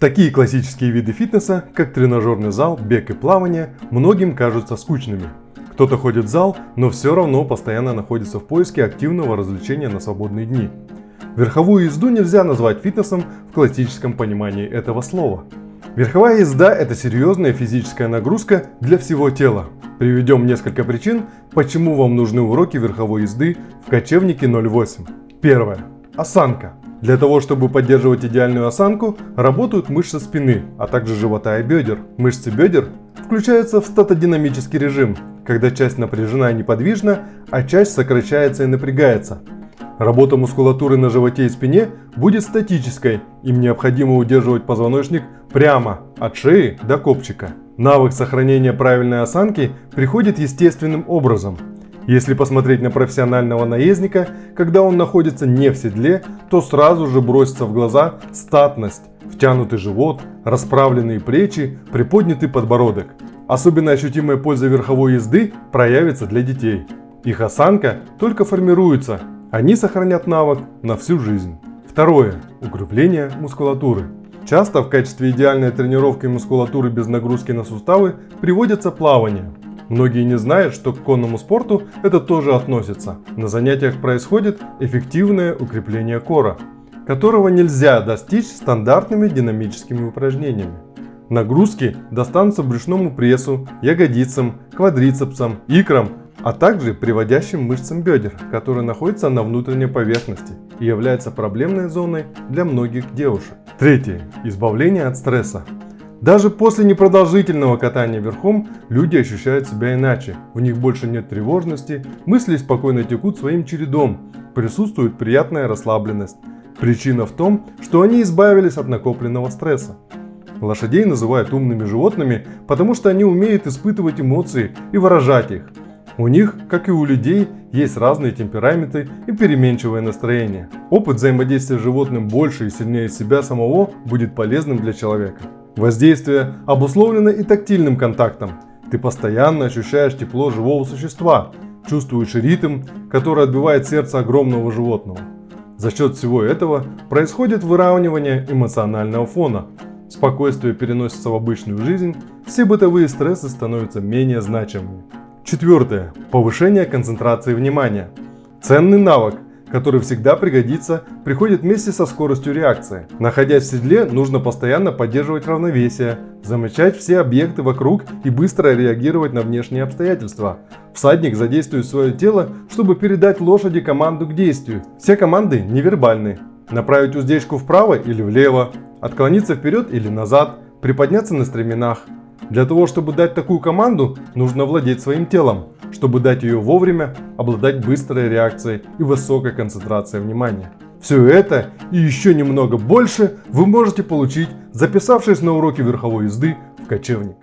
Такие классические виды фитнеса, как тренажерный зал, бег и плавание, многим кажутся скучными. Кто-то ходит в зал, но все равно постоянно находится в поиске активного развлечения на свободные дни. Верховую езду нельзя назвать фитнесом в классическом понимании этого слова. Верховая езда – это серьезная физическая нагрузка для всего тела. Приведем несколько причин, почему вам нужны уроки верховой езды в кочевнике 08. Первое. Осанка. Для того, чтобы поддерживать идеальную осанку, работают мышцы спины, а также живота и бедер. Мышцы бедер включаются в статодинамический режим, когда часть напряжена и неподвижна, а часть сокращается и напрягается. Работа мускулатуры на животе и спине будет статической, им необходимо удерживать позвоночник прямо от шеи до копчика. Навык сохранения правильной осанки приходит естественным образом – если посмотреть на профессионального наездника, когда он находится не в седле, то сразу же бросится в глаза статность, втянутый живот, расправленные плечи, приподнятый подбородок. Особенно ощутимая польза верховой езды проявится для детей. Их осанка только формируется, они сохранят навык на всю жизнь. Второе. Укрепление мускулатуры. Часто в качестве идеальной тренировки мускулатуры без нагрузки на суставы приводится плавание. Многие не знают, что к конному спорту это тоже относится. На занятиях происходит эффективное укрепление кора, которого нельзя достичь стандартными динамическими упражнениями. Нагрузки достанутся брюшному прессу, ягодицам, квадрицепсам, икрам, а также приводящим мышцам бедер, которые находятся на внутренней поверхности и являются проблемной зоной для многих девушек. Третье. Избавление от стресса. Даже после непродолжительного катания верхом люди ощущают себя иначе. В них больше нет тревожности, мысли спокойно текут своим чередом, присутствует приятная расслабленность. Причина в том, что они избавились от накопленного стресса. Лошадей называют умными животными, потому что они умеют испытывать эмоции и выражать их. У них, как и у людей, есть разные темпераменты и переменчивое настроение. Опыт взаимодействия с животным больше и сильнее себя самого будет полезным для человека. Воздействие обусловлено и тактильным контактом. Ты постоянно ощущаешь тепло живого существа, чувствуешь ритм, который отбивает сердце огромного животного. За счет всего этого происходит выравнивание эмоционального фона. Спокойствие переносится в обычную жизнь, все бытовые стрессы становятся менее значимыми. Четвертое. Повышение концентрации внимания. Ценный навык, который всегда пригодится, приходит вместе со скоростью реакции. Находясь в седле, нужно постоянно поддерживать равновесие, замечать все объекты вокруг и быстро реагировать на внешние обстоятельства. Всадник задействует свое тело, чтобы передать лошади команду к действию. Все команды невербальны. Направить уздечку вправо или влево, отклониться вперед или назад, приподняться на стременах. Для того, чтобы дать такую команду, нужно владеть своим телом. Чтобы дать ее вовремя, обладать быстрой реакцией и высокой концентрацией внимания. Все это и еще немного больше вы можете получить, записавшись на уроки верховой езды в кочевник.